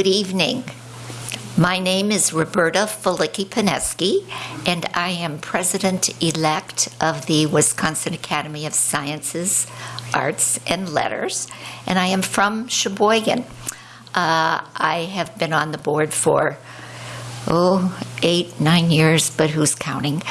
Good evening. My name is Roberta Felicki Pineski, and I am president-elect of the Wisconsin Academy of Sciences, Arts, and Letters, and I am from Sheboygan. Uh, I have been on the board for, oh, eight, nine years, but who's counting?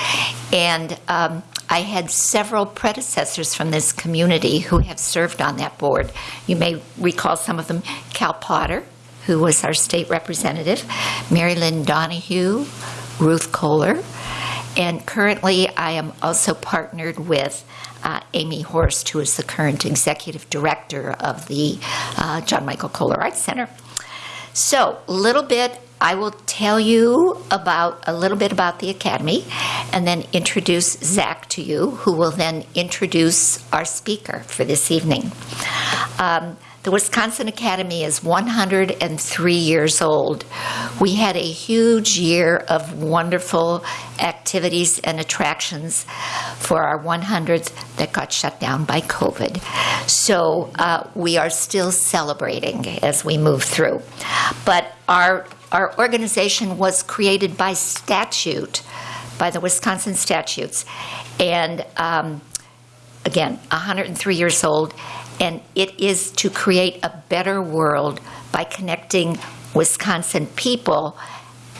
And um, I had several predecessors from this community who have served on that board. You may recall some of them Cal Potter, who was our state representative, Mary Lynn Donahue, Ruth Kohler, and currently I am also partnered with uh, Amy Horst, who is the current executive director of the uh, John Michael Kohler Arts Center. So, a little bit, I will tell you about a little bit about the Academy and then introduce Zach to you, who will then introduce our speaker for this evening. Um, the Wisconsin Academy is 103 years old. We had a huge year of wonderful activities and attractions for our 100th that got shut down by COVID. So uh, we are still celebrating as we move through. But our, our organization was created by statute, by the Wisconsin statutes. And um, again, 103 years old and it is to create a better world by connecting Wisconsin people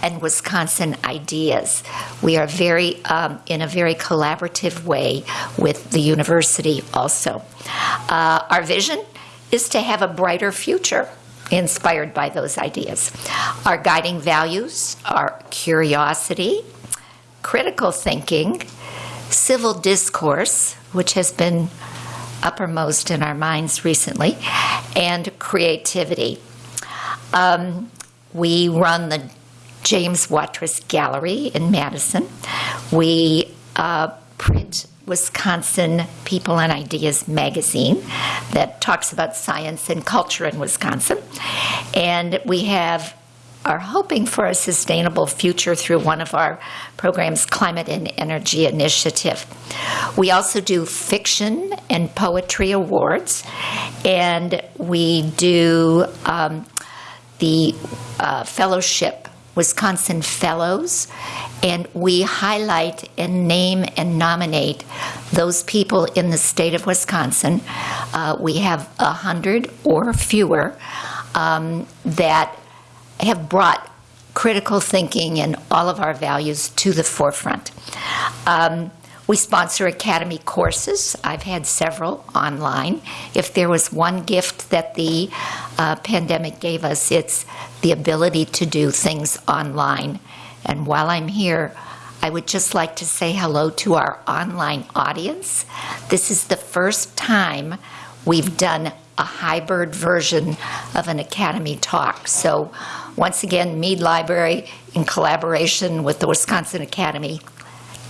and Wisconsin ideas. We are very um, in a very collaborative way with the university also. Uh, our vision is to have a brighter future inspired by those ideas. Our guiding values are curiosity, critical thinking, civil discourse, which has been uppermost in our minds recently, and creativity. Um, we run the James Watrous Gallery in Madison. We uh, print Wisconsin People and Ideas magazine that talks about science and culture in Wisconsin. And we have are hoping for a sustainable future through one of our programs, Climate and Energy Initiative. We also do fiction and poetry awards, and we do um, the uh, fellowship, Wisconsin Fellows, and we highlight and name and nominate those people in the state of Wisconsin. Uh, we have a hundred or fewer um, that have brought critical thinking and all of our values to the forefront. Um, we sponsor Academy courses. I've had several online. If there was one gift that the uh, pandemic gave us, it's the ability to do things online. And while I'm here, I would just like to say hello to our online audience. This is the first time we've done a hybrid version of an Academy talk. So once again, Mead Library, in collaboration with the Wisconsin Academy,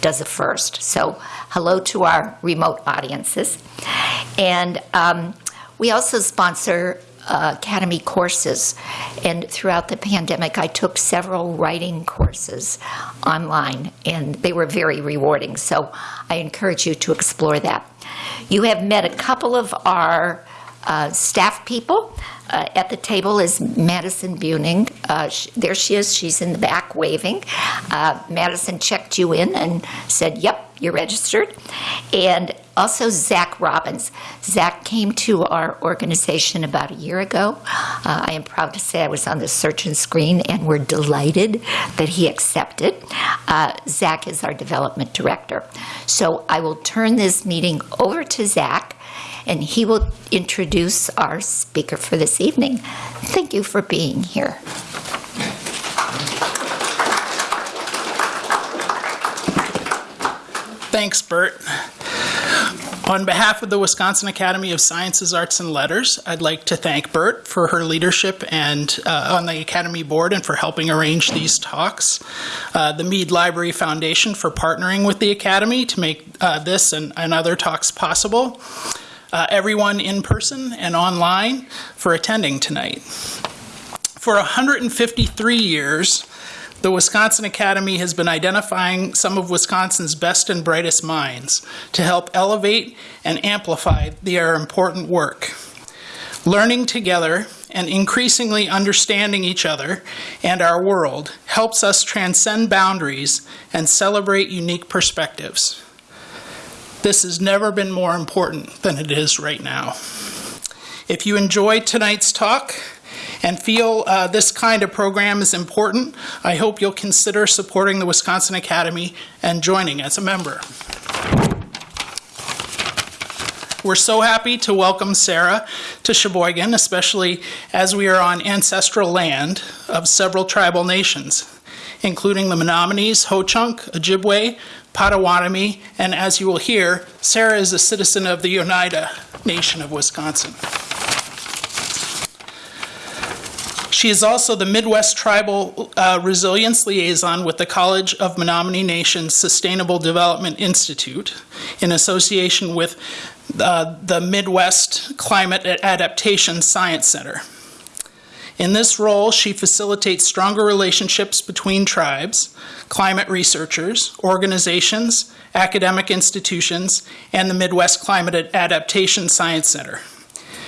does it first. So hello to our remote audiences. And um, we also sponsor uh, Academy courses. And throughout the pandemic, I took several writing courses online, and they were very rewarding. So I encourage you to explore that. You have met a couple of our uh, staff people. Uh, at the table is Madison Buning. Uh, there she is. She's in the back waving. Uh, Madison checked you in and said, Yep, you're registered. And also Zach Robbins. Zach came to our organization about a year ago. Uh, I am proud to say I was on the search and screen, and we're delighted that he accepted. Uh, Zach is our development director. So I will turn this meeting over to Zach and he will introduce our speaker for this evening. Thank you for being here. Thanks, Bert. On behalf of the Wisconsin Academy of Sciences, Arts, and Letters, I'd like to thank Bert for her leadership and uh, on the Academy board and for helping arrange these talks. Uh, the Mead Library Foundation for partnering with the Academy to make uh, this and, and other talks possible uh, everyone in person and online for attending tonight. For 153 years, the Wisconsin Academy has been identifying some of Wisconsin's best and brightest minds to help elevate and amplify their important work. Learning together and increasingly understanding each other and our world helps us transcend boundaries and celebrate unique perspectives. This has never been more important than it is right now. If you enjoyed tonight's talk and feel uh, this kind of program is important, I hope you'll consider supporting the Wisconsin Academy and joining as a member. We're so happy to welcome Sarah to Sheboygan, especially as we are on ancestral land of several tribal nations, including the Menominees, Ho-Chunk, Ojibwe, Potawatomi, and as you will hear, Sarah is a citizen of the Oneida Nation of Wisconsin. She is also the Midwest Tribal uh, Resilience Liaison with the College of Menominee Nations Sustainable Development Institute in association with uh, the Midwest Climate Adaptation Science Center. In this role, she facilitates stronger relationships between tribes, climate researchers, organizations, academic institutions, and the Midwest Climate Adaptation Science Center.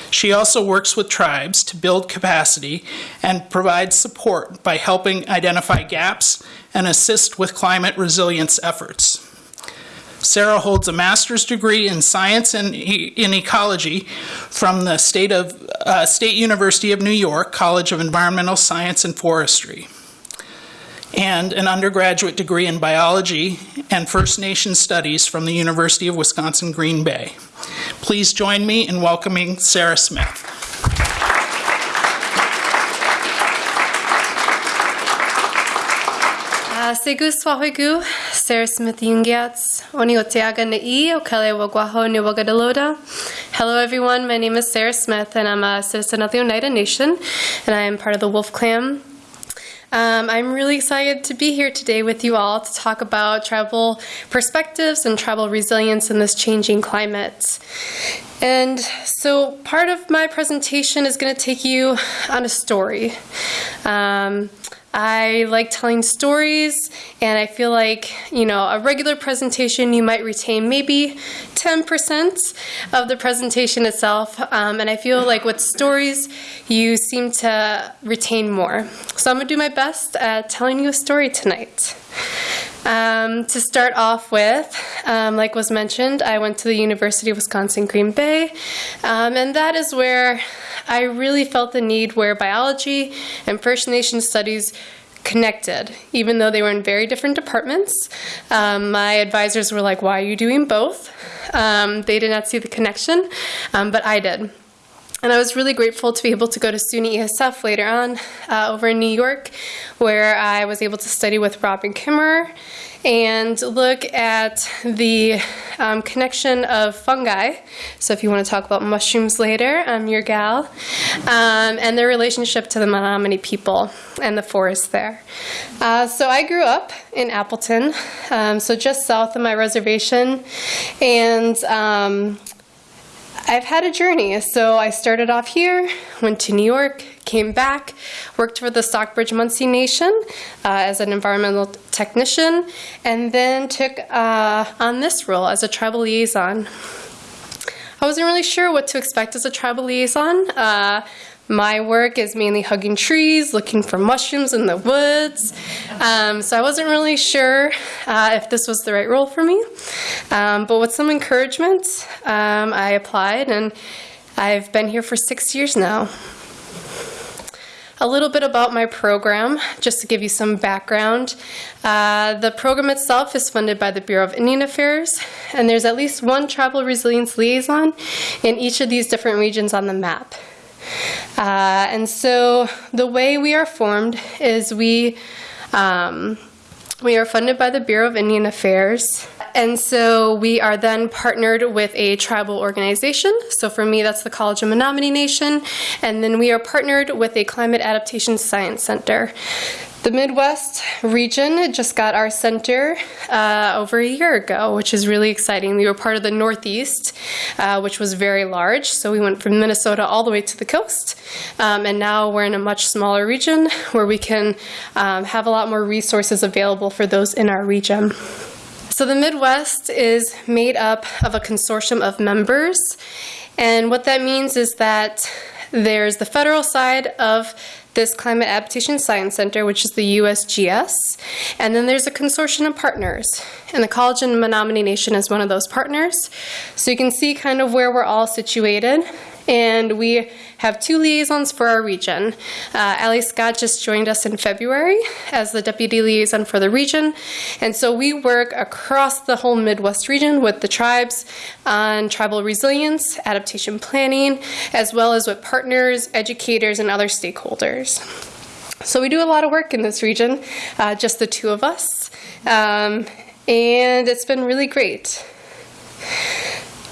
She also works with tribes to build capacity and provide support by helping identify gaps and assist with climate resilience efforts. Sarah holds a master's degree in science and e- in ecology from the State, of, uh, State University of New York College of Environmental Science and Forestry, and an undergraduate degree in biology and First Nation studies from the University of Wisconsin Green Bay. Please join me in welcoming Sarah Smith. Uh, Segu Swahigu, Sarah Smith Yungiats, Oni Oteaga Na'i, Okale Wagwaho Ni Wagadaloda. Hello everyone, my name is Sarah Smith and I'm a citizen of the Oneida Nation and I am part of the Wolf Clan. Um, I'm really excited to be here today with you all to talk about tribal perspectives and tribal resilience in this changing climate. And so, part of my presentation is going to take you on a story. Um, I like telling stories, and I feel like, you know, a regular presentation, you might retain maybe 10% of the presentation itself. Um, and I feel like with stories, you seem to retain more. So I'm going to do my best at telling you a story tonight. Um, to start off with, um, like was mentioned, I went to the University of Wisconsin Green Bay, um, and that is where I really felt the need where biology and First Nation studies connected, even though they were in very different departments. Um, my advisors were like, Why are you doing both? Um, they did not see the connection, um, but I did. And I was really grateful to be able to go to SUNY ESF later on uh, over in New York, where I was able to study with Robin Kimmerer and look at the um, connection of fungi. So, if you want to talk about mushrooms later, I'm your gal, um, and their relationship to the Menominee people and the forest there. Uh, so, I grew up in Appleton, um, so just south of my reservation, and um, I've had a journey. So I started off here, went to New York, came back, worked for the Stockbridge Munsee Nation uh, as an environmental technician, and then took uh, on this role as a tribal liaison. I wasn't really sure what to expect as a tribal liaison. Uh, my work is mainly hugging trees, looking for mushrooms in the woods. Um, so I wasn't really sure uh, if this was the right role for me. Um, but with some encouragement, um, I applied and I've been here for six years now. A little bit about my program, just to give you some background. Uh, the program itself is funded by the Bureau of Indian Affairs, and there's at least one tribal resilience liaison in each of these different regions on the map. Uh, and so the way we are formed is we um, we are funded by the Bureau of Indian Affairs. And so we are then partnered with a tribal organization. So for me, that's the College of Menominee Nation. And then we are partnered with a Climate Adaptation Science Center. The Midwest region just got our center uh, over a year ago, which is really exciting. We were part of the Northeast, uh, which was very large. So we went from Minnesota all the way to the coast. Um, and now we're in a much smaller region where we can um, have a lot more resources available for those in our region. So the Midwest is made up of a consortium of members. And what that means is that there's the federal side of this Climate Adaptation Science Center, which is the USGS, and then there's a consortium of partners. And the College in Menominee Nation is one of those partners. So you can see kind of where we're all situated. And we have two liaisons for our region. Uh, Ali Scott just joined us in February as the deputy liaison for the region. And so we work across the whole Midwest region with the tribes on tribal resilience, adaptation planning, as well as with partners, educators, and other stakeholders. So we do a lot of work in this region, uh, just the two of us. Um, and it's been really great.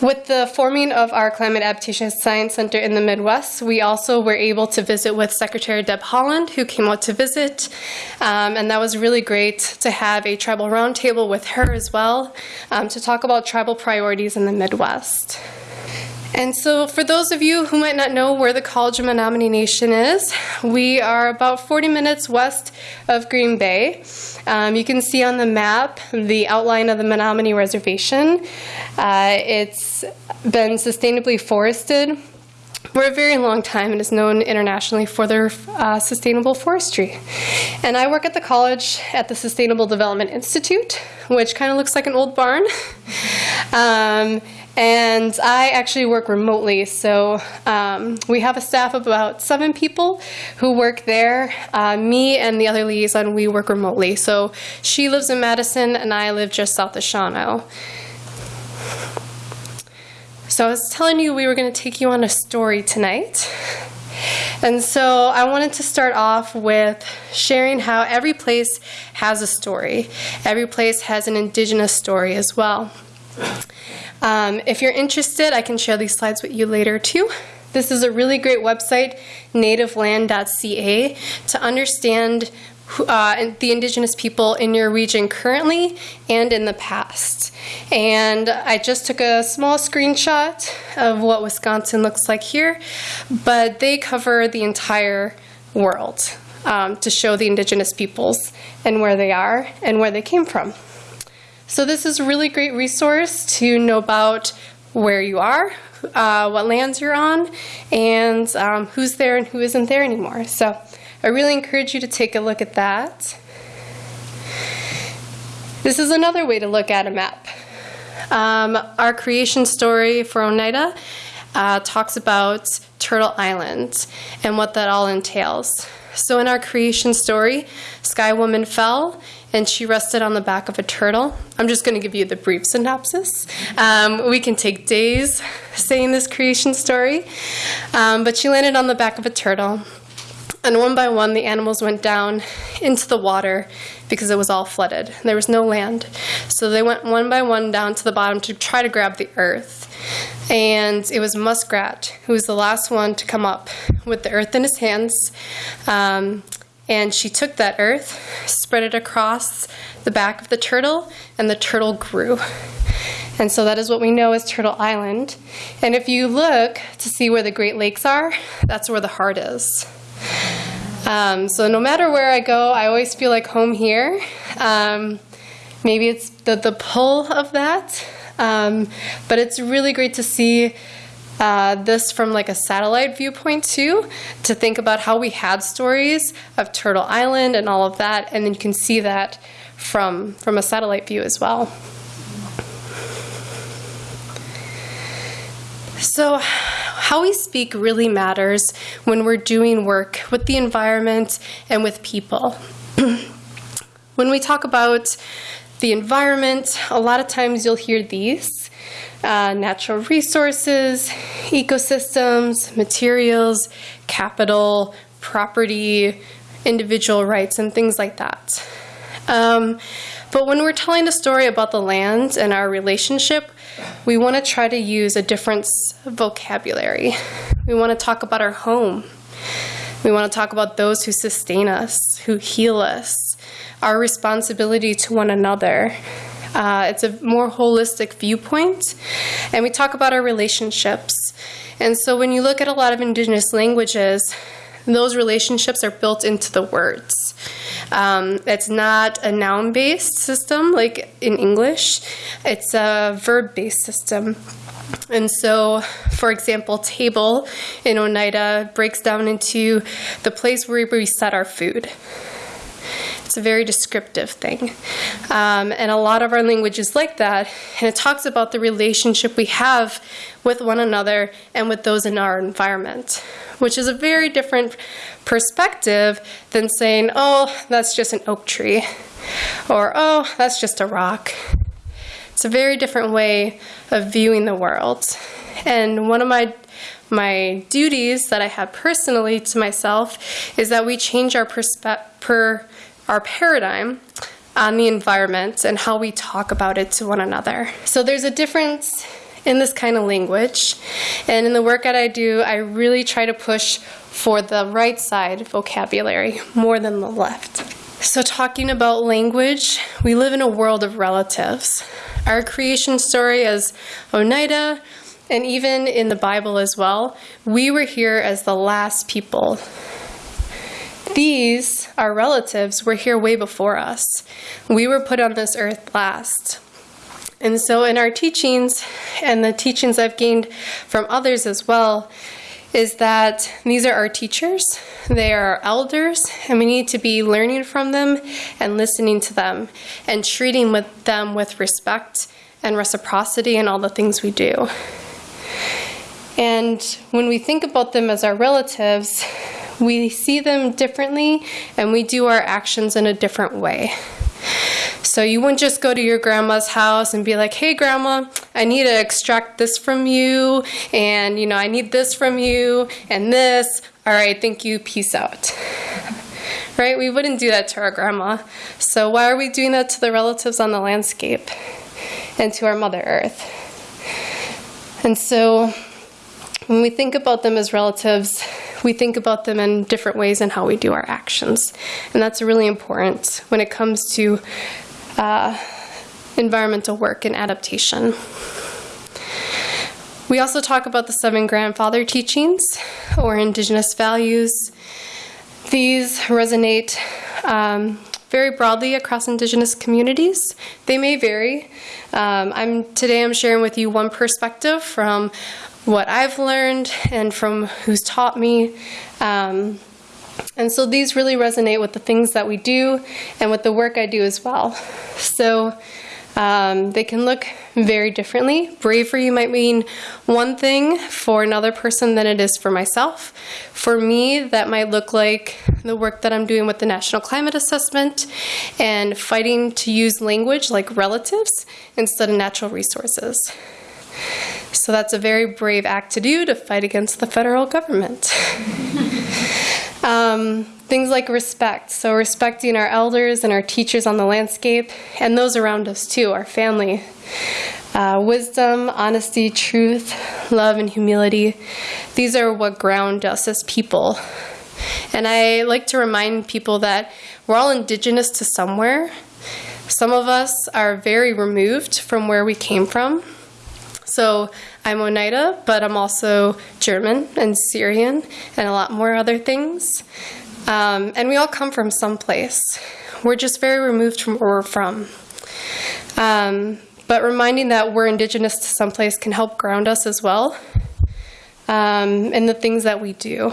With the forming of our Climate Adaptation Science Center in the Midwest, we also were able to visit with Secretary Deb Haaland, who came out to visit. Um, and that was really great to have a tribal roundtable with her as well um, to talk about tribal priorities in the Midwest. And so, for those of you who might not know where the College of Menominee Nation is, we are about 40 minutes west of Green Bay. Um, you can see on the map the outline of the Menominee Reservation. Uh, it's been sustainably forested for a very long time and is known internationally for their uh, sustainable forestry. And I work at the college at the Sustainable Development Institute, which kind of looks like an old barn. um, and I actually work remotely, so um, we have a staff of about seven people who work there. Uh, me and the other liaison, we work remotely. So she lives in Madison, and I live just south of Shawano. So I was telling you we were going to take you on a story tonight. And so I wanted to start off with sharing how every place has a story. Every place has an indigenous story as well. Um, if you're interested, I can share these slides with you later too. This is a really great website, nativeland.ca, to understand uh, the indigenous people in your region currently and in the past. And I just took a small screenshot of what Wisconsin looks like here, but they cover the entire world um, to show the indigenous peoples and where they are and where they came from. So this is a really great resource to know about where you are, uh, what lands you're on, and um, who's there and who isn't there anymore. So I really encourage you to take a look at that. This is another way to look at a map. Um, our creation story for Oneida uh, talks about Turtle Island and what that all entails. So in our creation story, Sky Woman fell and she rested on the back of a turtle. I'm just going to give you the brief synopsis. Um, we can take days saying this creation story, um, but she landed on the back of a turtle. And one by one, the animals went down into the water because it was all flooded. There was no land. So they went one by one down to the bottom to try to grab the earth. And it was Muskrat who was the last one to come up with the earth in his hands. Um, and she took that earth, spread it across the back of the turtle, and the turtle grew. And so that is what we know as Turtle Island. And if you look to see where the Great Lakes are, that's where the heart is. Um, so no matter where I go, I always feel like home here. Um, maybe it's the, the pull of that. Um, but it's really great to see uh, this from like a satellite viewpoint too, to think about how we had stories of Turtle Island and all of that, and then you can see that from from a satellite view as well. So, how we speak really matters when we're doing work with the environment and with people. when we talk about the environment, a lot of times you'll hear these uh, natural resources, ecosystems, materials, capital, property, individual rights, and things like that. Um, but when we're telling a story about the land and our relationship, we want to try to use a different vocabulary. We want to talk about our home. We want to talk about those who sustain us, who heal us, our responsibility to one another, uh, it's a more holistic viewpoint. And we talk about our relationships. And so when you look at a lot of indigenous languages, those relationships are built into the words. Um, it's not a noun based system like in English, it's a verb based system. And so, for example, table in Oneida breaks down into the place where we set our food. It's a very descriptive thing. Um, and a lot of our language is like that. And it talks about the relationship we have with one another and with those in our environment, which is a very different perspective than saying, oh, that's just an oak tree, or oh, that's just a rock. It's a very different way of viewing the world. And one of my my duties that I have personally to myself is that we change our perspe- per our paradigm on the environment and how we talk about it to one another. So there's a difference in this kind of language. And in the work that I do, I really try to push for the right side vocabulary more than the left. So, talking about language, we live in a world of relatives. Our creation story as Oneida, and even in the Bible as well, we were here as the last people these, our relatives, were here way before us. We were put on this earth last. And so, in our teachings, and the teachings I've gained from others as well, is that these are our teachers, they are our elders, and we need to be learning from them and listening to them and treating with them with respect and reciprocity in all the things we do. And when we think about them as our relatives, we see them differently and we do our actions in a different way. So you wouldn't just go to your grandma's house and be like, "Hey grandma, I need to extract this from you and you know, I need this from you and this. All right, thank you. Peace out." right? We wouldn't do that to our grandma. So why are we doing that to the relatives on the landscape and to our mother earth? And so when we think about them as relatives, we think about them in different ways in how we do our actions. And that's really important when it comes to uh, environmental work and adaptation. We also talk about the seven grandfather teachings or indigenous values. These resonate um, very broadly across indigenous communities. They may vary. Um, I'm today I'm sharing with you one perspective from what I've learned and from who's taught me. Um, and so these really resonate with the things that we do and with the work I do as well. So um, they can look very differently. Bravery might mean one thing for another person than it is for myself. For me, that might look like the work that I'm doing with the National Climate Assessment and fighting to use language like relatives instead of natural resources. So that's a very brave act to do to fight against the federal government. um, things like respect. So, respecting our elders and our teachers on the landscape and those around us too, our family. Uh, wisdom, honesty, truth, love, and humility. These are what ground us as people. And I like to remind people that we're all indigenous to somewhere. Some of us are very removed from where we came from. So I'm Oneida, but I'm also German and Syrian and a lot more other things. Um, and we all come from someplace. We're just very removed from where we're from. Um, but reminding that we're indigenous to someplace can help ground us as well um, in the things that we do.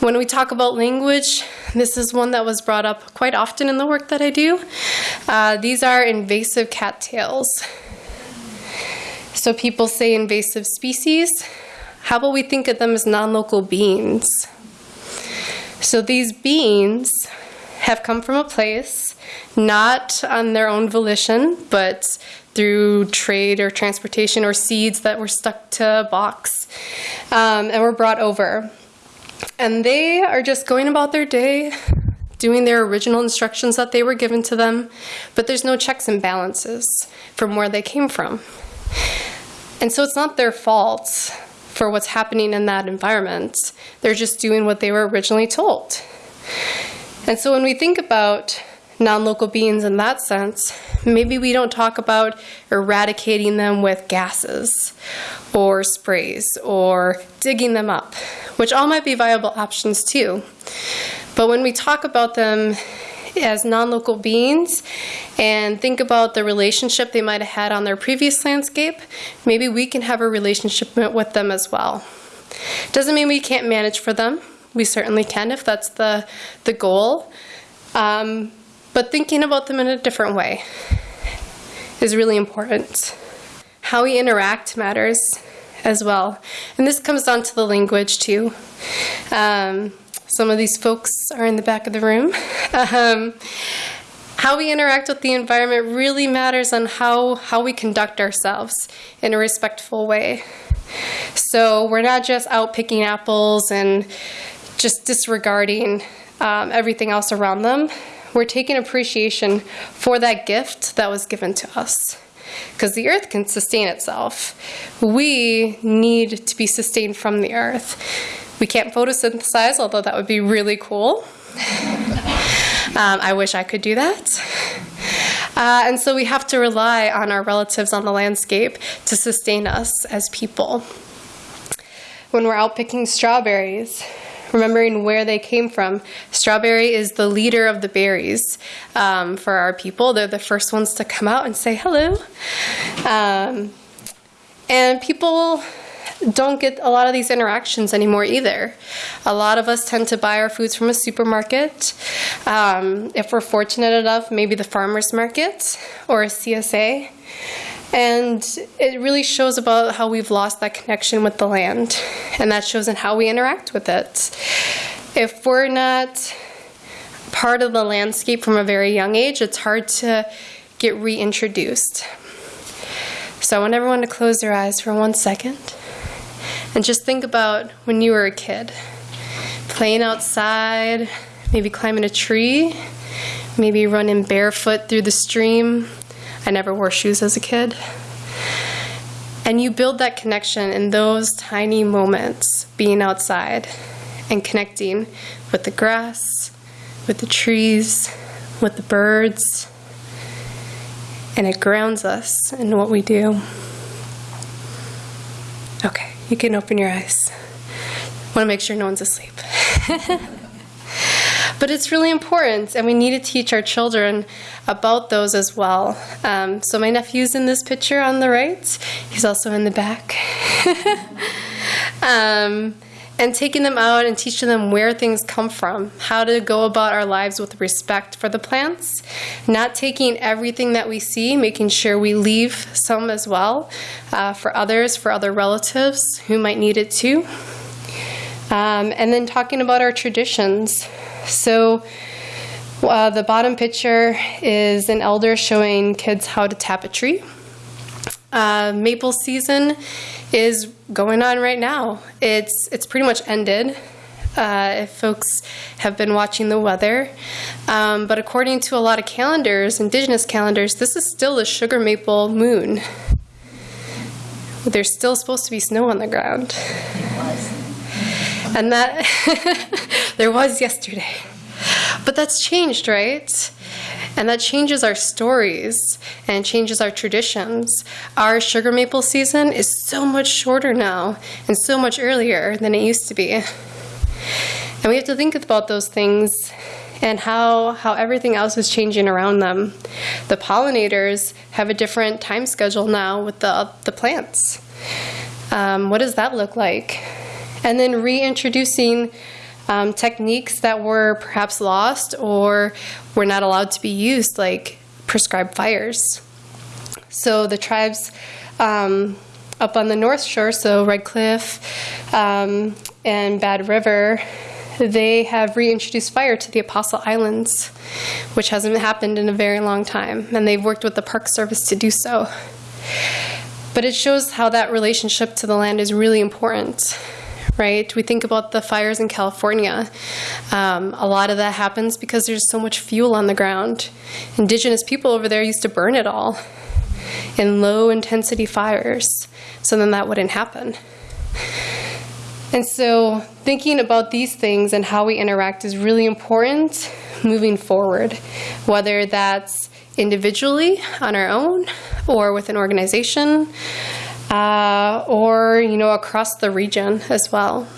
When we talk about language, this is one that was brought up quite often in the work that I do. Uh, these are invasive cattails. So people say invasive species. How about we think of them as non local beings? So these beings have come from a place, not on their own volition, but through trade or transportation or seeds that were stuck to a box um, and were brought over. And they are just going about their day, doing their original instructions that they were given to them, but there's no checks and balances from where they came from. And so it's not their fault for what's happening in that environment. They're just doing what they were originally told. And so when we think about non local beings in that sense, maybe we don't talk about eradicating them with gases or sprays or digging them up, which all might be viable options too. But when we talk about them as non local beings and think about the relationship they might have had on their previous landscape, maybe we can have a relationship with them as well. Doesn't mean we can't manage for them. We certainly can if that's the, the goal. Um, but thinking about them in a different way is really important. How we interact matters as well. And this comes down to the language too. Um, some of these folks are in the back of the room. Um, how we interact with the environment really matters on how, how we conduct ourselves in a respectful way. So we're not just out picking apples and just disregarding um, everything else around them. We're taking appreciation for that gift that was given to us. Because the earth can sustain itself. We need to be sustained from the earth. We can't photosynthesize, although that would be really cool. um, I wish I could do that. Uh, and so we have to rely on our relatives on the landscape to sustain us as people. When we're out picking strawberries, remembering where they came from. Strawberry is the leader of the berries um, for our people. They're the first ones to come out and say hello. Um, and people don't get a lot of these interactions anymore either. A lot of us tend to buy our foods from a supermarket. Um, if we're fortunate enough, maybe the farmer's market or a CSA. And it really shows about how we've lost that connection with the land. And that shows in how we interact with it. If we're not part of the landscape from a very young age, it's hard to get reintroduced. So I want everyone to close their eyes for one second and just think about when you were a kid playing outside, maybe climbing a tree, maybe running barefoot through the stream, I never wore shoes as a kid. And you build that connection in those tiny moments, being outside and connecting with the grass, with the trees, with the birds. And it grounds us in what we do. Okay, you can open your eyes. Want to make sure no one's asleep. But it's really important, and we need to teach our children about those as well. Um, so my nephew's in this picture on the right. He's also in the back. um, and taking them out and teaching them where things come from, how to go about our lives with respect for the plants, not taking everything that we see, making sure we leave some as well uh, for others, for other relatives who might need it too. Um, and then talking about our traditions. So uh, the bottom picture is an elder showing kids how to tap a tree. Uh, maple season is going on right now. It's it's pretty much ended. Uh, if folks have been watching the weather. Um, but according to a lot of calendars, indigenous calendars, this is still the sugar maple moon. There's still supposed to be snow on the ground. And that, there was yesterday. But that's changed, right? And that changes our stories and changes our traditions. Our sugar maple season is so much shorter now and so much earlier than it used to be. And we have to think about those things and how, how everything else is changing around them. The pollinators have a different time schedule now with the, the plants. Um, what does that look like? And then reintroducing um, techniques that were perhaps lost or were not allowed to be used, like prescribed fires. So the tribes um, up on the North Shore, so Red Cliff um, and Bad River, they have reintroduced fire to the Apostle Islands, which hasn't happened in a very long time, and they've worked with the Park Service to do so. But it shows how that relationship to the land is really important right? We think about the fires in California. Um, a lot of that happens because there's so much fuel on the ground. Indigenous people over there used to burn it all in low intensity fires, so then that wouldn't happen. And so, thinking about these things and how we interact is really important moving forward, whether that's individually on our own or with an organization uh, or you know across the region as well.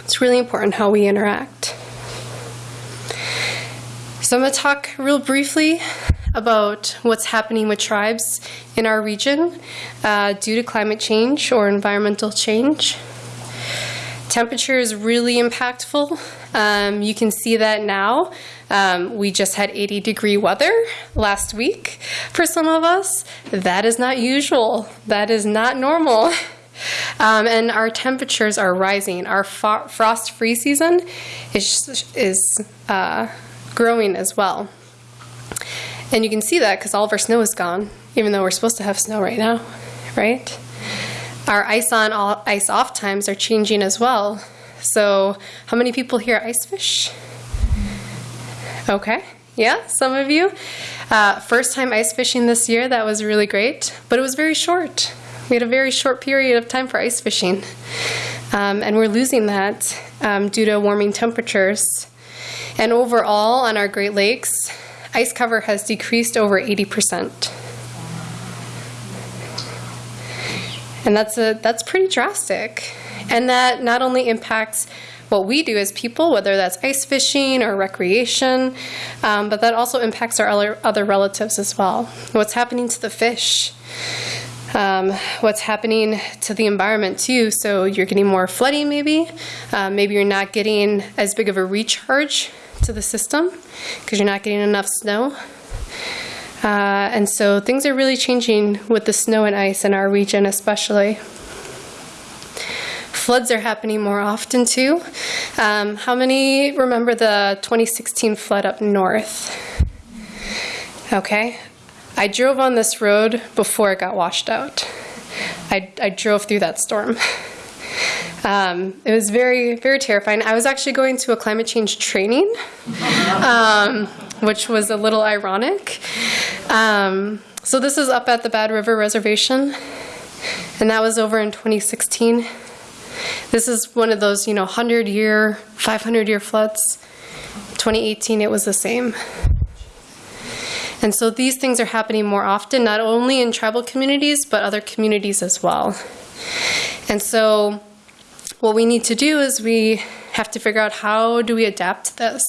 It's really important how we interact. So I'm going to talk real briefly about what's happening with tribes in our region uh, due to climate change or environmental change. Temperature is really impactful. Um, you can see that now. Um, we just had 80 degree weather last week for some of us. That is not usual, that is not normal. Um, and our temperatures are rising. Our frost free season is, is uh, growing as well. And you can see that because all of our snow is gone, even though we're supposed to have snow right now, right? Our ice on, all, ice off times are changing as well. So, how many people here ice fish? Okay, yeah, some of you. Uh, first time ice fishing this year, that was really great, but it was very short. We had a very short period of time for ice fishing, um, and we're losing that um, due to warming temperatures. And overall, on our Great Lakes, ice cover has decreased over 80%. And that's a that's pretty drastic. And that not only impacts what we do as people, whether that's ice fishing or recreation, um, but that also impacts our other, other relatives as well. What's happening to the fish? Um, what's happening to the environment too. So you're getting more flooding, maybe. Uh, maybe you're not getting as big of a recharge to the system because you're not getting enough snow. Uh, and so things are really changing with the snow and ice in our region, especially. Floods are happening more often too. Um, how many remember the 2016 flood up north? Okay. I drove on this road before it got washed out. I, I drove through that storm. Um, it was very, very terrifying. I was actually going to a climate change training, um, which was a little ironic. Um, so this is up at the Bad River Reservation, and that was over in 2016. This is one of those, you know, 100 year, 500 year floods. 2018, it was the same. And so these things are happening more often, not only in tribal communities, but other communities as well. And so what we need to do is we have to figure out how do we adapt this.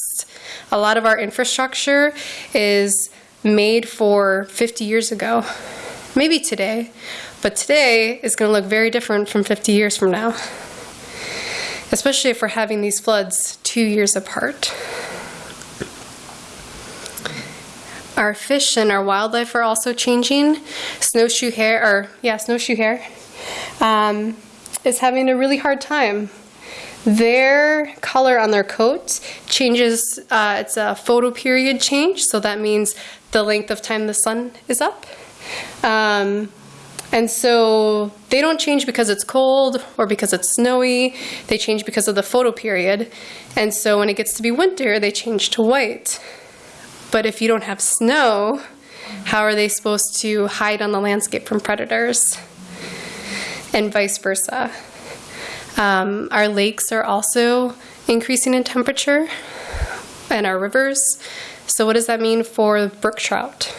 A lot of our infrastructure is made for 50 years ago, maybe today, but today is going to look very different from 50 years from now, especially if we're having these floods two years apart. Our fish and our wildlife are also changing. Snowshoe hare, or yeah, snowshoe hare, um, is having a really hard time. Their color on their coat changes, uh, it's a photoperiod change, so that means the length of time the sun is up. Um, and so they don't change because it's cold or because it's snowy, they change because of the photoperiod. And so when it gets to be winter, they change to white. But if you don't have snow, how are they supposed to hide on the landscape from predators? And vice versa. Um, our lakes are also increasing in temperature, and our rivers. So, what does that mean for brook trout?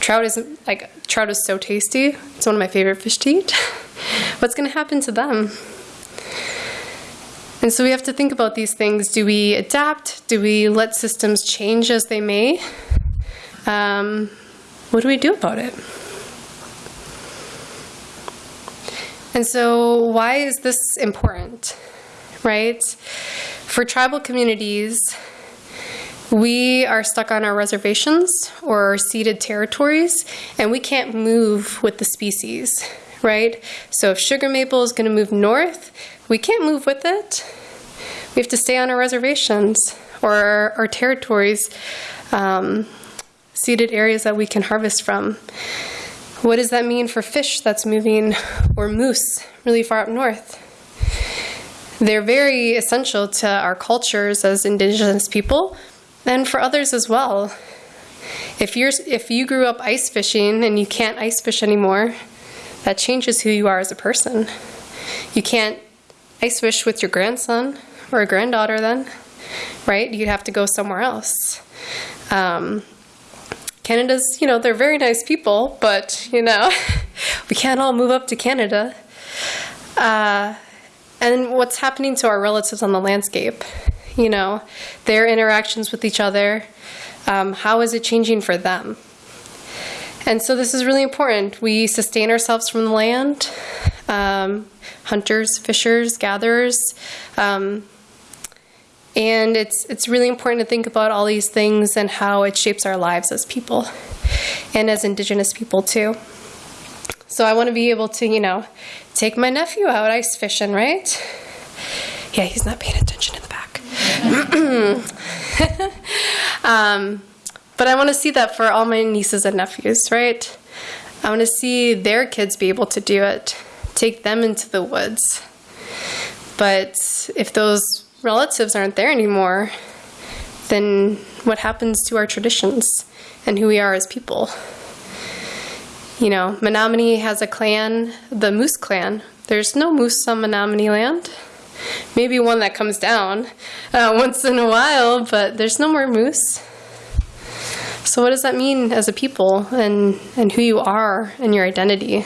Trout is like trout is so tasty. It's one of my favorite fish to eat. What's going to happen to them? And so we have to think about these things. Do we adapt? Do we let systems change as they may? Um, what do we do about it? And so, why is this important? Right? For tribal communities, we are stuck on our reservations or ceded territories, and we can't move with the species, right? So, if sugar maple is going to move north, we can't move with it. We have to stay on our reservations or our, our territories, um, ceded areas that we can harvest from. What does that mean for fish that's moving or moose really far up north? They're very essential to our cultures as indigenous people and for others as well. If you're if you grew up ice fishing and you can't ice fish anymore, that changes who you are as a person. You can't ice fish with your grandson or a granddaughter, then, right? You'd have to go somewhere else. Um, Canada's, you know, they're very nice people, but, you know, we can't all move up to Canada. Uh, and what's happening to our relatives on the landscape? You know, their interactions with each other. Um, how is it changing for them? And so this is really important. We sustain ourselves from the land, um, hunters, fishers, gatherers. Um, and it's, it's really important to think about all these things and how it shapes our lives as people and as Indigenous people, too. So I want to be able to, you know, take my nephew out ice fishing, right? Yeah, he's not paying attention in the. um, but I want to see that for all my nieces and nephews, right? I want to see their kids be able to do it, take them into the woods. But if those relatives aren't there anymore, then what happens to our traditions and who we are as people? You know, Menominee has a clan, the Moose clan. There's no moose on Menominee land. Maybe one that comes down uh, once in a while, but there's no more moose. So, what does that mean as a people and, and who you are and your identity?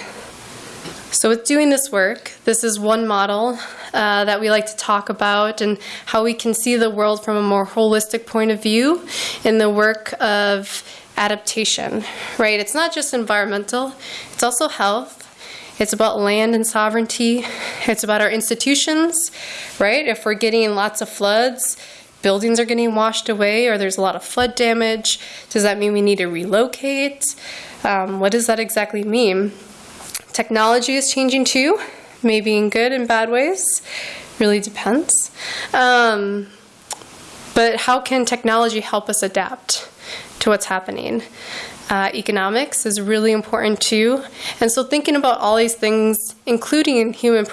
So, with doing this work, this is one model uh, that we like to talk about and how we can see the world from a more holistic point of view in the work of adaptation, right? It's not just environmental, it's also health. It's about land and sovereignty. It's about our institutions, right? If we're getting lots of floods, buildings are getting washed away or there's a lot of flood damage. Does that mean we need to relocate? Um, what does that exactly mean? Technology is changing too, maybe in good and bad ways. Really depends. Um, but how can technology help us adapt to what's happening? Uh, economics is really important too. And so, thinking about all these things, including human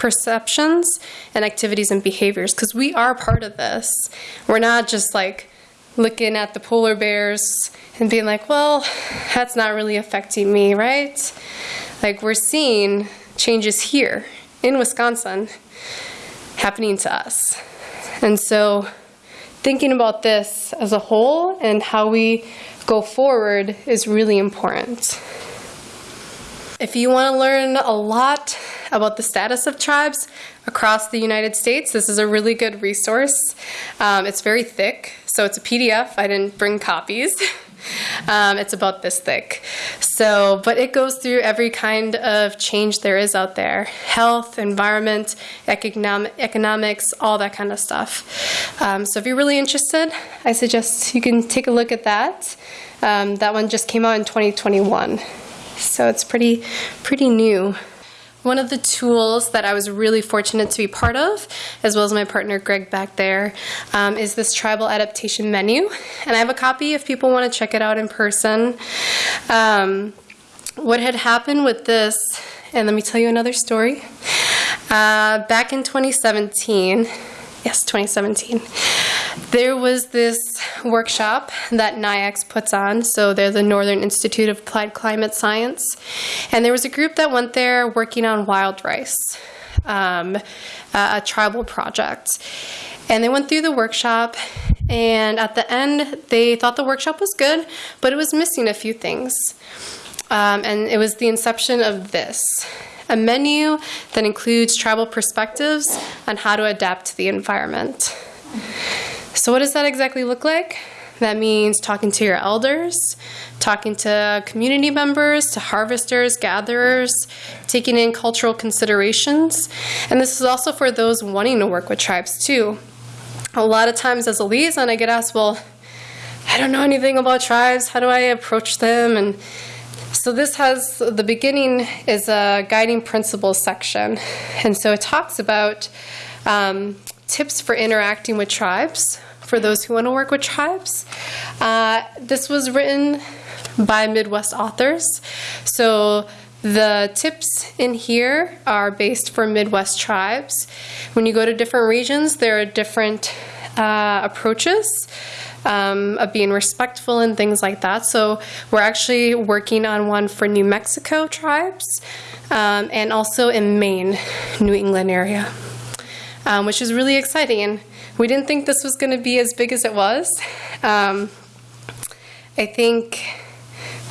perceptions and activities and behaviors because we are part of this. We're not just like looking at the polar bears and being like, well, that's not really affecting me, right? Like we're seeing changes here in Wisconsin happening to us. And so thinking about this as a whole and how we go forward is really important. If you want to learn a lot about the status of tribes across the United States, this is a really good resource. Um, it's very thick, so it's a PDF. I didn't bring copies. Um, it's about this thick. So, but it goes through every kind of change there is out there health, environment, economic, economics, all that kind of stuff. Um, so, if you're really interested, I suggest you can take a look at that. Um, that one just came out in 2021. So, it's pretty, pretty new. One of the tools that I was really fortunate to be part of, as well as my partner Greg back there, um, is this tribal adaptation menu. And I have a copy if people want to check it out in person. Um, what had happened with this, and let me tell you another story. Uh, back in 2017, yes, 2017, there was this workshop that NIACS puts on. So they're the Northern Institute of Applied Climate Science. And there was a group that went there working on wild rice, um, a tribal project. And they went through the workshop, and at the end, they thought the workshop was good, but it was missing a few things. Um, and it was the inception of this a menu that includes tribal perspectives on how to adapt to the environment. So, what does that exactly look like? That means talking to your elders, talking to community members, to harvesters, gatherers, taking in cultural considerations. And this is also for those wanting to work with tribes too. A lot of times as a liaison, I get asked, well, I don't know anything about tribes. How do I approach them? And so this has the beginning is a guiding principles section. And so it talks about um, tips for interacting with tribes for those who want to work with tribes. Uh, this was written by Midwest authors. So the tips in here are based for Midwest tribes. When you go to different regions, there are different uh, approaches. Um, of being respectful and things like that. So, we're actually working on one for New Mexico tribes um, and also in Maine, New England area. um, which is really exciting. We didn't think this was going to be as big as it was. Um, I think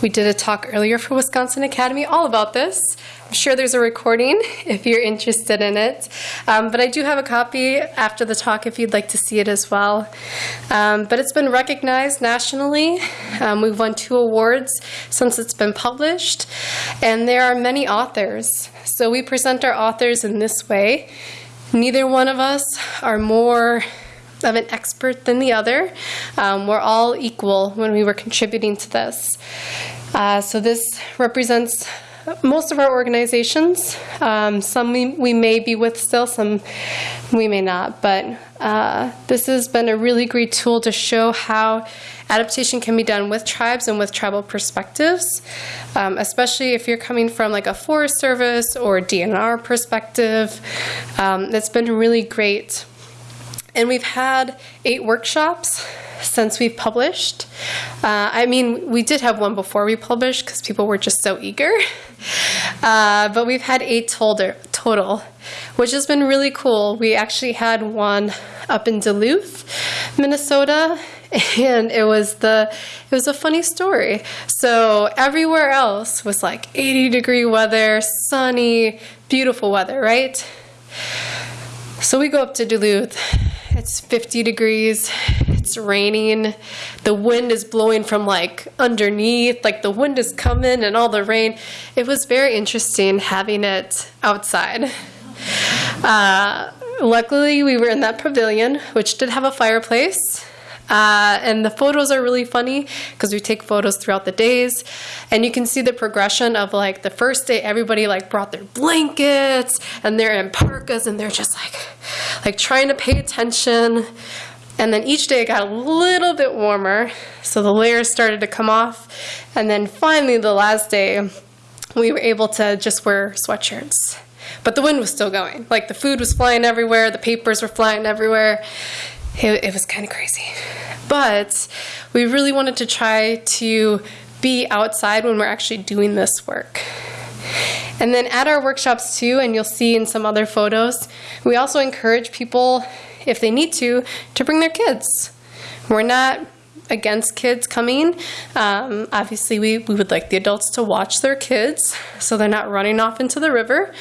we did a talk earlier for Wisconsin Academy all about this. Sure there's a recording if you're interested in it. Um, but I do have a copy after the talk if you'd like to see it as well. Um, but it's been recognized nationally. Um, we've won two awards since it's been published. And there are many authors. So we present our authors in this way. Neither one of us are more of an expert than the other. Um, we're all equal when we were contributing to this. Uh, so this represents most of our organizations. Um, some we, we may be with still, some we may not. But uh, this has been a really great tool to show how adaptation can be done with tribes and with tribal perspectives, um, especially if you're coming from like a Forest Service or DNR perspective. Um, it's been really great. And we've had eight workshops since we've published. Uh, I mean, we did have one before we published because people were just so eager. Uh, but we've had eight total, total, which has been really cool. We actually had one up in Duluth, Minnesota, and it was the it was a funny story. So everywhere else was like 80 degree weather, sunny, beautiful weather, right? So we go up to Duluth. It's 50 degrees. It's raining. The wind is blowing from like underneath. Like the wind is coming and all the rain. It was very interesting having it outside. Uh, luckily, we were in that pavilion, which did have a fireplace. Uh, and the photos are really funny because we take photos throughout the days. And you can see the progression of like the first day everybody like brought their blankets and they're in parkas and they're just like like trying to pay attention. And then each day it got a little bit warmer. So the layers started to come off. And then finally the last day we were able to just wear sweatshirts. But the wind was still going. Like the food was flying everywhere. The papers were flying everywhere it, it was kind of crazy. But we really wanted to try to be outside when we're actually doing this work. And then at our workshops too, and you'll see in some other photos, we also encourage people, if they need to, to bring their kids. We're not against kids coming. Um, obviously, we, we would like the adults to watch their kids so they're not running off into the river.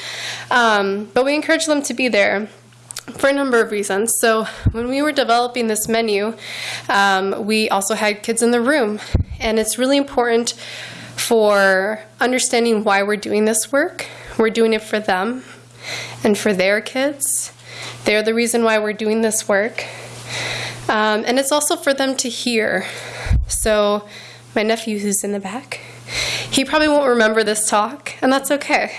Um, but we encourage them to be there for a number of reasons. So, when we were developing this menu, um, we also had kids in the room, and it's really important for understanding why we're doing this work. We're doing it for them and for their kids. They're the reason why we're doing this work. Um, and it's also for them to hear. So, my nephew who's in the back, he probably won't remember this talk, and that's okay.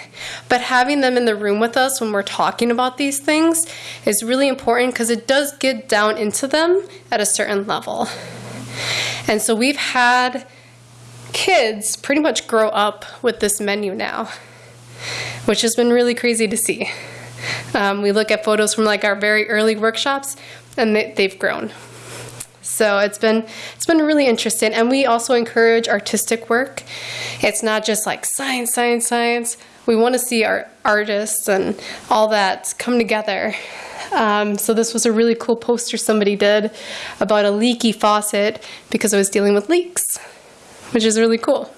But having them in the room with us when we're talking about these things is really important because it does get down into them at a certain level. And so we've had kids pretty much grow up with this menu now, which has been really crazy to see. Um, we look at photos from like our very early workshops, and they, they've grown. So it's been it's been really interesting, and we also encourage artistic work. It's not just like science, science, science. We want to see our artists and all that come together. Um, so this was a really cool poster somebody did about a leaky faucet because I was dealing with leaks, which is really cool.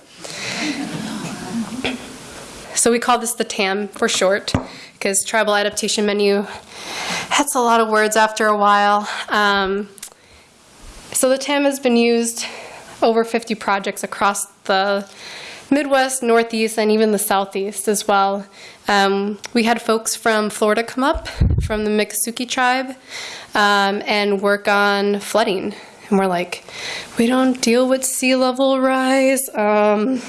So we call this the TAM for short because Tribal Adaptation Menu. That's a lot of words after a while. Um, so the TAM has been used over 50 projects across the Midwest, Northeast, and even the Southeast as well. Um, we had folks from Florida come up, from the Miccosukee tribe, um, and work on flooding. And we're like, we don't deal with sea level rise. Um,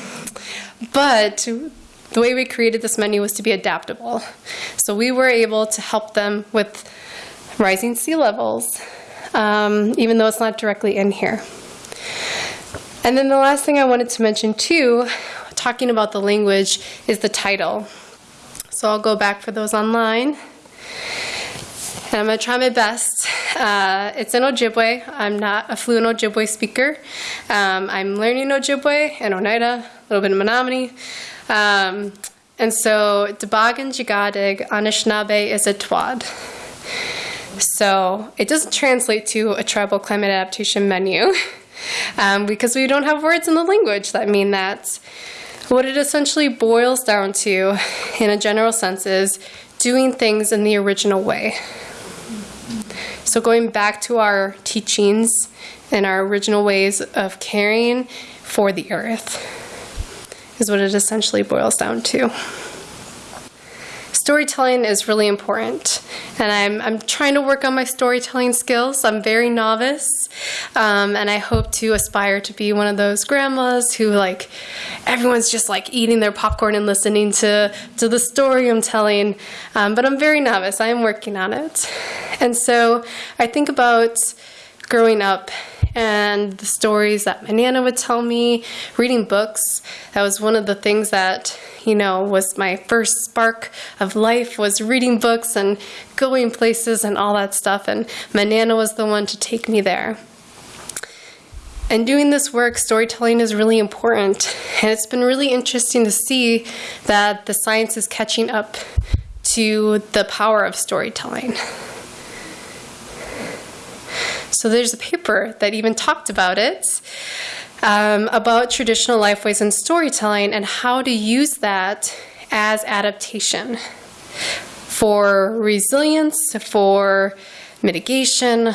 but the way we created this menu was to be adaptable. So we were able to help them with rising sea levels, um, even though it's not directly in here. And then the last thing I wanted to mention too, talking about the language, is the title. So I'll go back for those online. And I'm going to try my best. Uh, it's in Ojibwe. I'm not a fluent Ojibwe speaker. Um, I'm learning Ojibwe and Oneida, a little bit of Menominee. Um, and so, Debagan Jigadig Anishinaabe is a Twad. So it doesn't translate to a tribal climate adaptation menu um, because we don't have words in the language that mean that. What it essentially boils down to, in a general sense, is doing things in the original way. So, going back to our teachings and our original ways of caring for the earth is what it essentially boils down to storytelling is really important and I'm, I'm trying to work on my storytelling skills. I'm very novice um, and i hope to aspire to be one of those grandmas who like everyone's just like eating their popcorn and listening to, to the story i'm telling. Um, but i'm very novice. I am working on it. And so i think about growing up and the stories that my nana would tell me, reading books. That was one of the things that, you know, was my first spark of life was reading books and going places and all that stuff. And my nana was the one to take me there. And doing this work, storytelling is really important. And it's been really interesting to see that the science is catching up to the power of storytelling. So there's a paper that even talked about it, um, about traditional lifeways and storytelling and how to use that as adaptation for resilience, for mitigation,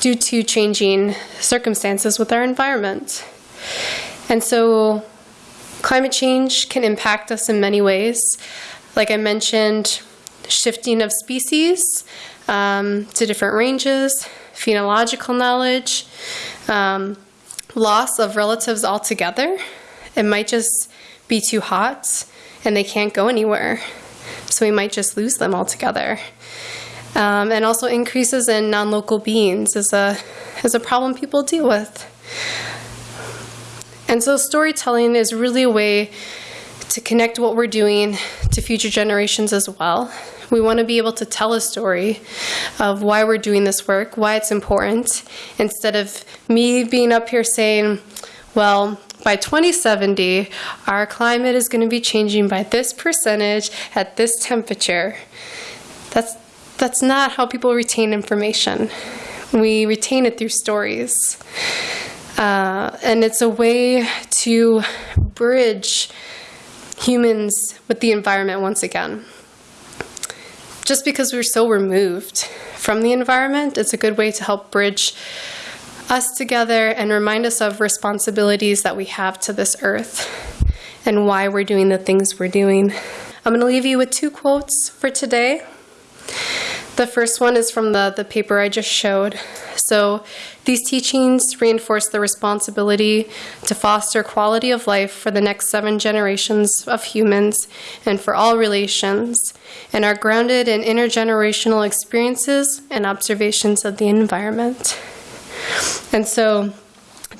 due to changing circumstances with our environment. And so climate change can impact us in many ways. Like I mentioned, shifting of species um, to different ranges, phenological knowledge, um, loss of relatives altogether. It might just be too hot and they can't go anywhere. So we might just lose them altogether. Um, and also increases in non-local beings is a is a problem people deal with. And so storytelling is really a way to connect what we're doing to future generations as well. We want to be able to tell a story of why we're doing this work, why it's important, instead of me being up here saying, well, by 2070, our climate is going to be changing by this percentage at this temperature. That's, that's not how people retain information. We retain it through stories. Uh, and it's a way to bridge humans with the environment once again just because we're so removed from the environment, it's a good way to help bridge us together and remind us of responsibilities that we have to this earth and why we're doing the things we're doing. I'm going to leave you with two quotes for today. The first one is from the, the paper I just showed. So, these teachings reinforce the responsibility to foster quality of life for the next seven generations of humans and for all relations, and are grounded in intergenerational experiences and observations of the environment. And so,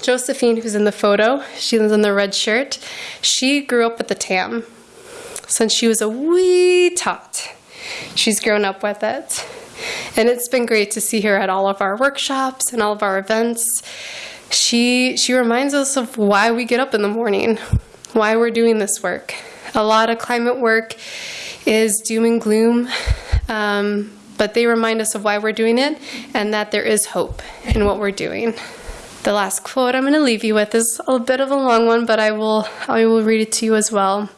Josephine, who's in the photo, she lives in the red shirt, she grew up with the TAM since she was a wee tot. She's grown up with it. And it's been great to see her at all of our workshops and all of our events. She she reminds us of why we get up in the morning, why we're doing this work. A lot of climate work is doom and gloom, um, but they remind us of why we're doing it and that there is hope in what we're doing. The last quote I'm going to leave you with is a bit of a long one, but I will I will read it to you as well.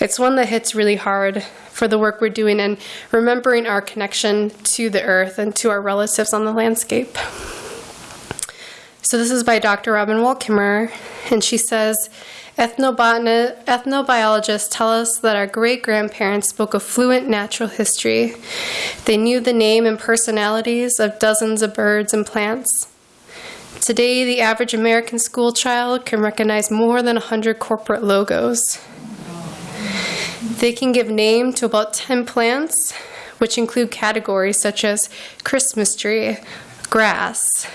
It's one that hits really hard for the work we're doing and remembering our connection to the earth and to our relatives on the landscape. So, this is by Dr. Robin Wall Kimmerer, and she says Ethnobiologists tell us that our great grandparents spoke a fluent natural history. They knew the name and personalities of dozens of birds and plants. Today, the average American school child can recognize more than 100 corporate logos. They can give name to about 10 plants, which include categories such as Christmas tree, grass.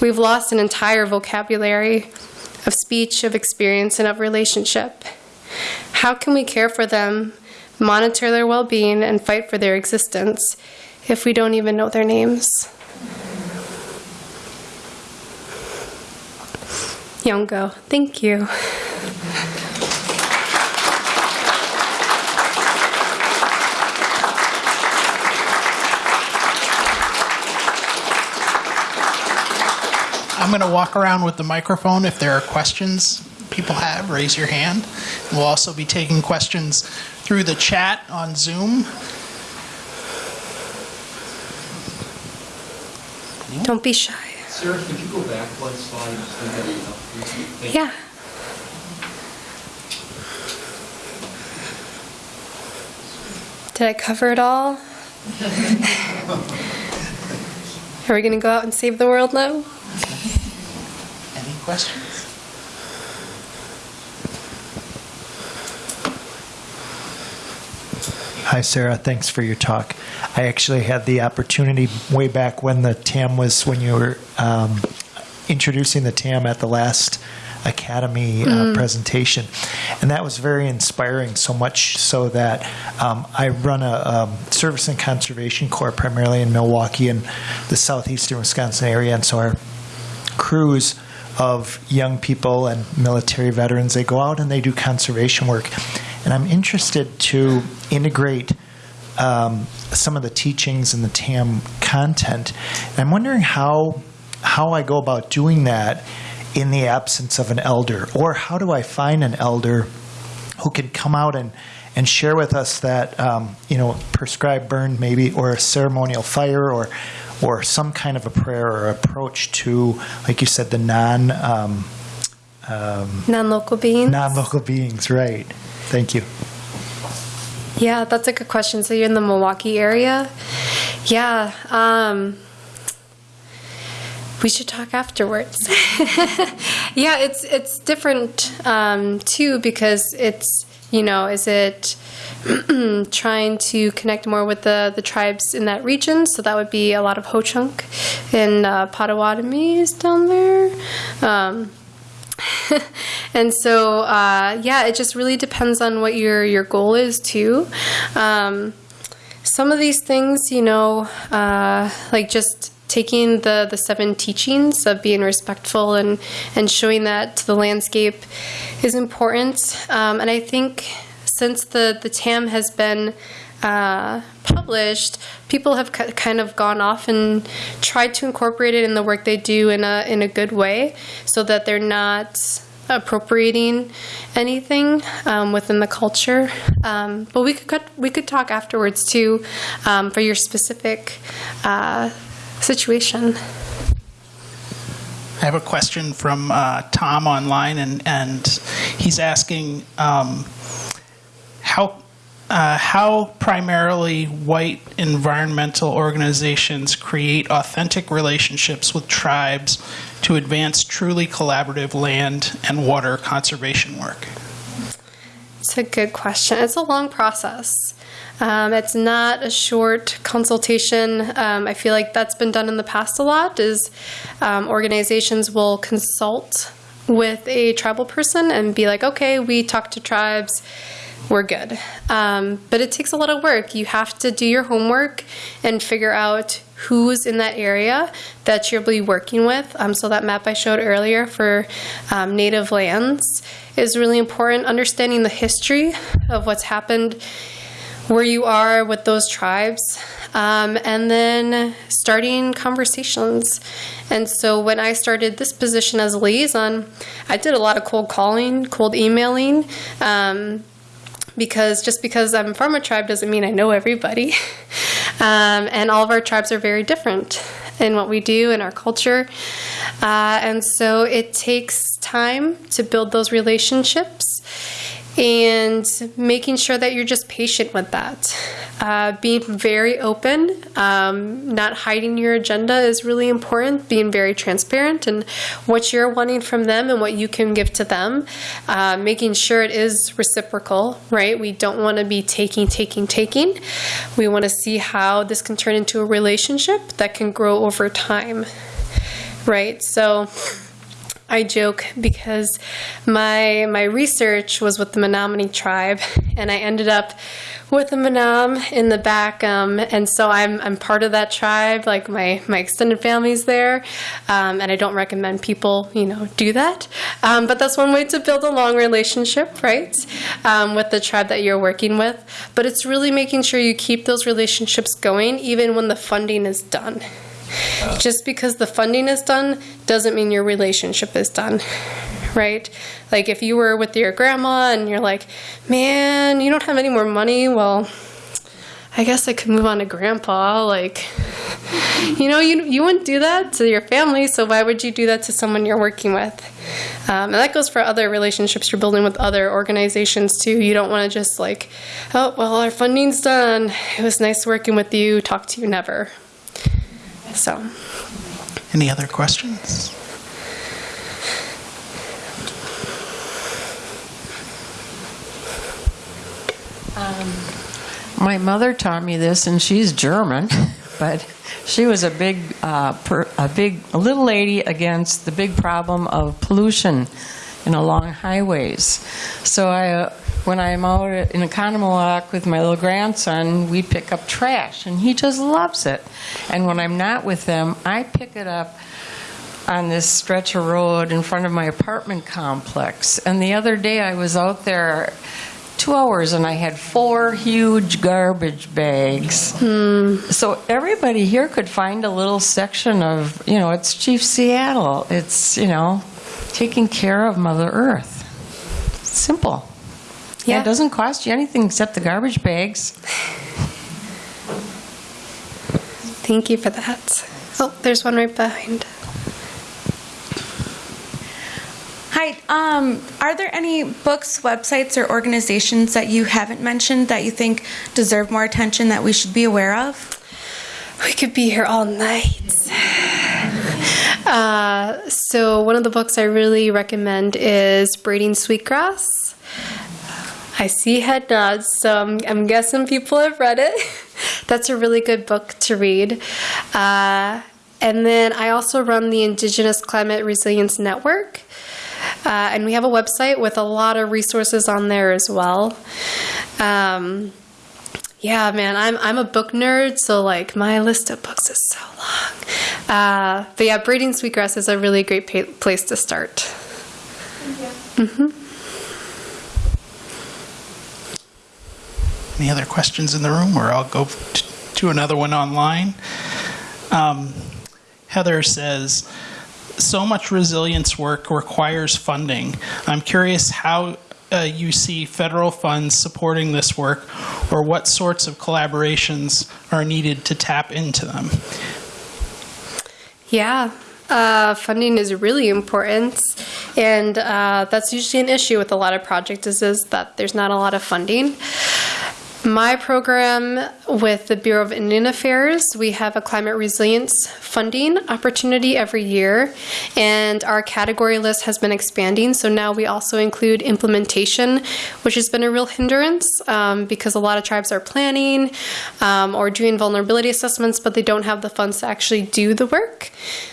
We've lost an entire vocabulary of speech, of experience, and of relationship. How can we care for them, monitor their well being, and fight for their existence if we don't even know their names? Thank you. I'm going to walk around with the microphone. If there are questions people have, raise your hand. We'll also be taking questions through the chat on Zoom. Don't be shy. Sarah, could you go back one slide? Just leave that up. Thank you. Yeah. Did I cover it all? Are we going to go out and save the world now? Any questions? Hi, Sarah. Thanks for your talk. I actually had the opportunity way back when the TAM was, when you were um, introducing the TAM at the last Academy uh, presentation. And that was very inspiring, so much so that um, I run a um, service and conservation corps primarily in Milwaukee and the southeastern Wisconsin area. And so our crews of young people and military veterans. They go out and they do conservation work. And I'm interested to integrate um, some of the teachings and the TAM content. And I'm wondering how how I go about doing that in the absence of an elder, or how do I find an elder who can come out and and share with us that um, you know prescribed burn maybe or a ceremonial fire or or some kind of a prayer or approach to like you said the non um, um, Non-local beings? non local beings right thank you Yeah, that's a good question. So you're in the Milwaukee area? Yeah. We should talk afterwards. yeah, it's it's different um, too because it's you know is it trying to connect more with the the tribes in that region? So that would be a lot of Ho Chunk and uh, Potawatomi is down there. Um, and so uh, yeah it just really depends on what your your goal is too um, some of these things you know uh, like just taking the the seven teachings of being respectful and and showing that to the landscape is important um, and i think since the the tam has been uh, published, people have kind of gone off and tried to incorporate it in the work they do in a in a good way, so that they're not appropriating anything um, within the culture. Um, but we could we could talk afterwards too um, for your specific uh, situation. I have a question from uh, Tom online, and, and he's asking um, how uh, how primarily white environmental organizations create authentic relationships with tribes to advance truly collaborative land and water conservation work. It's a good question. It's a long process. Um, it's not a short consultation. Um, I feel like that's been done in the past a lot. Is um, organizations will consult with a tribal person and be like, okay, we talk to tribes, we're good. Um, but it takes a lot of work. You have to do your homework and figure out who's in that area that you'll be working with. Um, so that map I showed earlier for um, native lands is really important. Understanding the history of what's happened where you are with those tribes, um, and then starting conversations. And so when I started this position as a liaison, I did a lot of cold calling, cold emailing. Um, because just because I'm from a tribe doesn't mean I know everybody. um, and all of our tribes are very different in what we do in our culture. Uh, and so it takes time to build those relationships and making sure that you're just patient with that. Uh, being very open, um, not hiding your agenda is really important. Being very transparent and what you're wanting from them and what you can give to them. Uh, making sure it is reciprocal, right? We don't want to be taking, taking, taking. We want to see how this can turn into a relationship that can grow over time, right? So. I joke because my my research was with the Menominee tribe, and I ended up with a Menominee the back, um, and so I'm I'm part of that tribe. Like my my extended family's there, um, and I don't recommend people you know do that. Um, but that's one way to build a long relationship, right, um, with the tribe that you're working with. But it's really making sure you keep those relationships going even when the funding is done Just because the funding is done doesn't mean your relationship is done, right? Like if you were with your grandma and you're like, man, you don't have any more money, well, I guess I could move on to grandpa. Like, you know, you, you wouldn't do that to your family, so why would you do that to someone you're working with? Um, and that goes for other relationships you're building with other organizations too. You don't want to just like, oh, well, our funding's done. It was nice working with you. Talk to you never. So, Any other questions? My mother taught me this, and she's German, but she was a big, uh, per, a big, a little lady against the big problem of pollution in along highways. So I, uh, when I'm out in Oconomowoc with my little grandson, we pick up trash, and he just loves it. And when I'm not with them, I pick it up on this stretch of road in front of my apartment complex. And the other day I was out there two hours and I had four huge garbage bags. Hmm. So everybody here could find a little section of, you know, it's Chief Seattle. It's, you know, taking care of Mother Earth. Simple. Yeah. Yeah. It doesn't cost you anything except the garbage bags. thank you for that. Oh, there's one right behind. Hi. Um, are there any books, websites, or organizations that you haven't mentioned that you think deserve more attention that we should be aware of? We could be here all night. Uh, so, one of the books I really recommend is Braiding Sweetgrass. I see head nods, so I'm, I'm guessing people have read it. That's a really good book to read. Uh, and then I also run the Indigenous Climate Resilience Network. Uh, and we have a website with a lot of resources on there as well. Um, yeah, man, I'm I'm a book nerd, so like my list of books is so long. Uh, but yeah, Braiding Sweetgrass is a really great pa- place to start. Any other questions in the room, or I'll go to another one online? Um, Heather says, so much resilience work requires funding. I'm curious how uh, you see federal funds supporting this work, or what sorts of collaborations are needed to tap into them. Yeah, uh, funding is really important, and uh, that's usually an issue with a lot of projects. Is, is that there's not a lot of funding. My program with the Bureau of Indian Affairs, we have a climate resilience funding opportunity every year, and our category list has been expanding. So now we also include implementation, which has been a real hindrance um, because a lot of tribes are planning um, or doing vulnerability assessments, but they don't have the funds to actually do the work.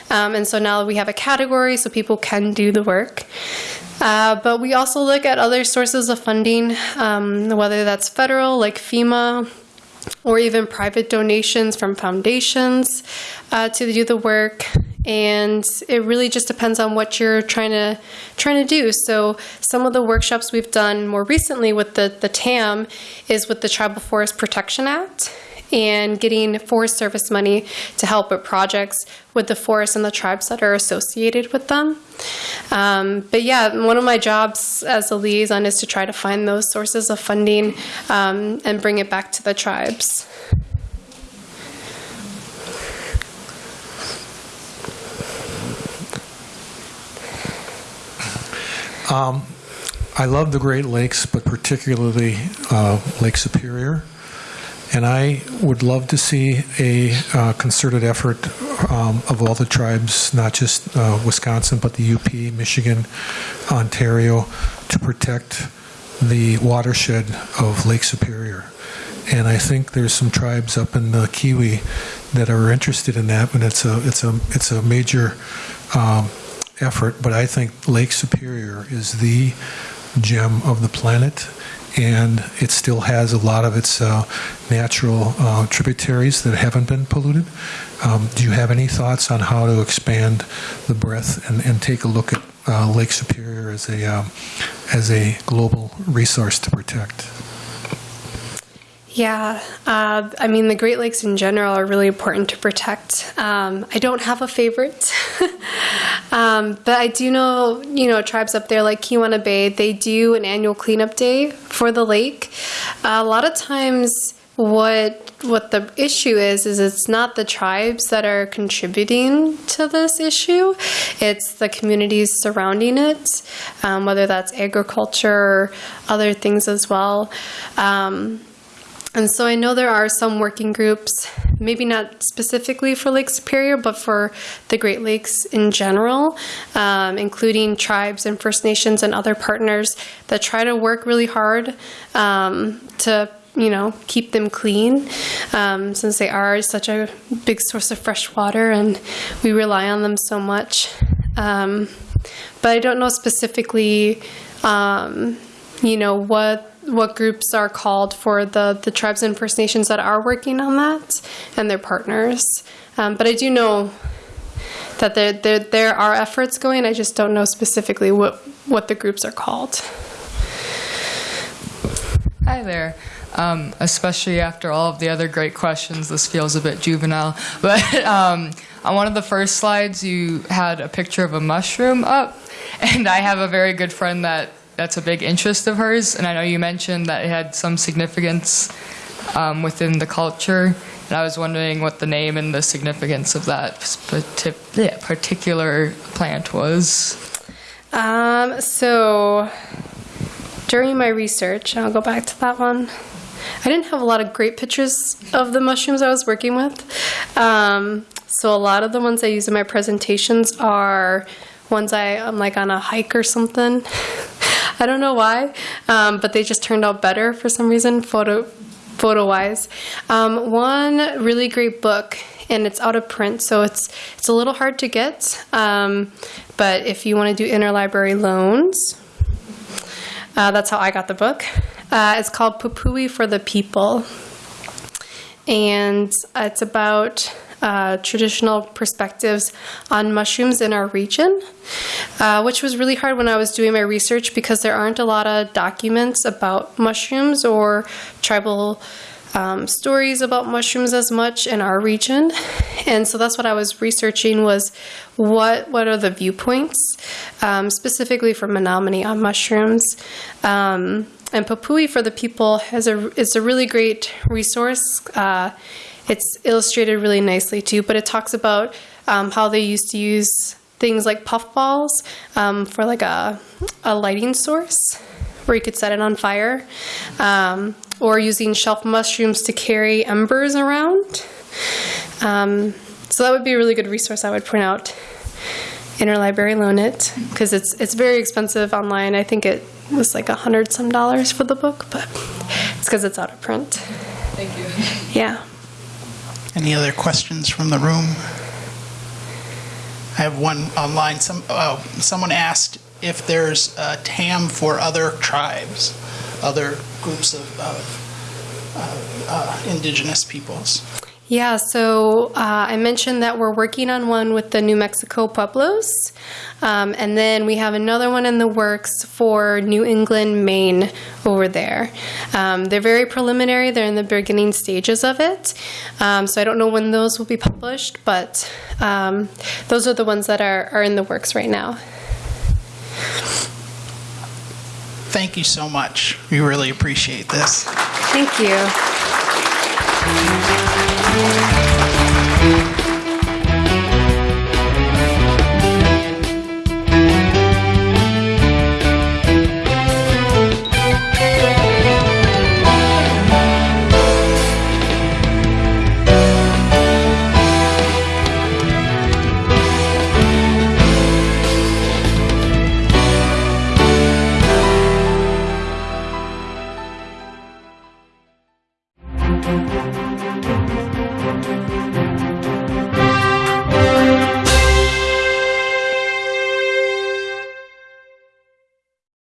Um, and so now we have a category so people can do the work. Uh, but we also look at other sources of funding, um, whether that's federal, like FEMA, or even private donations from foundations uh, to do the work. And it really just depends on what you're trying to trying to do. So some of the workshops we've done more recently with the, the TAM is with the Tribal Forest Protection Act and getting Forest Service money to help with projects with the forests and the tribes that are associated with them. Um, but yeah, one of my jobs as a liaison is to try to find those sources of funding um, and bring it back to the tribes. I love the Great Lakes, but particularly uh, Lake Superior. And I would love to see a uh, concerted effort um, of all the tribes, not just uh, Wisconsin, but the UP, Michigan, Ontario, to protect the watershed of Lake Superior. And I think there's some tribes up in the Keweenaw that are interested in that, and it's a it's a it's a major um, effort. But I think Lake Superior is the gem of the planet, and it still has a lot of its uh, natural uh, tributaries that haven't been polluted. Um, do you have any thoughts on how to expand the breadth and, and take a look at uh, Lake Superior as a um, as a global resource to protect? Yeah, uh, I mean, the Great Lakes in general are really important to protect. Um, I don't have a favorite, um, but I do know, you know, tribes up there like Keweenaw Bay, they do an annual cleanup day for the lake. Uh, a lot of times, what what the issue is is it's not the tribes that are contributing to this issue it's the communities surrounding it um, whether that's agriculture or other things as well um, and so I know there are some working groups, maybe not specifically for Lake Superior, but for the Great Lakes in general, um, including tribes and First Nations and other partners that try to work really hard um, to you know keep them clean um, since they are such a big source of fresh water and we rely on them so much. Um, but i don't know specifically um, you know what what groups are called for the the tribes and first nations that are working on that and their partners um, but i do know that there, there there are efforts going i just don't know specifically what what the groups are called Hi there. Um, especially after all of the other great questions, this feels a bit juvenile. But um, on one of the first slides, you had a picture of a mushroom up, and I have a very good friend that that's a big interest of hers, and I know you mentioned that it had some significance um, within the culture. And I was wondering what the name and the significance of that particular plant was. Um, so during my research, I'll go back to that one. I didn't have a lot of great pictures of the mushrooms I was working with. Um, so a lot of the ones I use in my presentations are ones I am like on a hike or something. I don't know why, um, but they just turned out better for some reason, photo photo wise. Um, one really great book, and it's out of print, so it's it's a little hard to get. Um, but if you want to do interlibrary loans, uh, that's how I got the book. Uh, it's called Puhpohwee for the People, and it's about uh, traditional perspectives on mushrooms in our region, uh, which was really hard when I was doing my research because there aren't a lot of documents about mushrooms or tribal um, stories about mushrooms as much in our region, and so that's what I was researching was what what are the viewpoints um, specifically for Menominee on mushrooms. Um, and Puhpohwee for the People has a is a really great resource. Uh, it's illustrated really nicely too, but it talks about um, how they used to use things like puffballs um, for like a a lighting source where you could set it on fire, um, or using shelf mushrooms to carry embers around. Um, so that would be a really good resource I would point out. Interlibrary loan it because it's it's very expensive online. I think it was like a hundred some dollars for the book, but it's because it's out of print. Thank you. Yeah. Any other questions from the room? I have one online. Some, oh, someone asked if there's a TAM for other tribes, other groups of, of uh, uh, indigenous peoples. Yeah, so uh, I mentioned that we're working on one with the New Mexico Pueblos. Um, and then we have another one in the works for New England, Maine over there. Um, they're very preliminary, they're in the beginning stages of it. Um, so I don't know when those will be published, but um, those are the ones that are, are in the works right now. Thank you so much. We really appreciate this. Thank you. Thank you.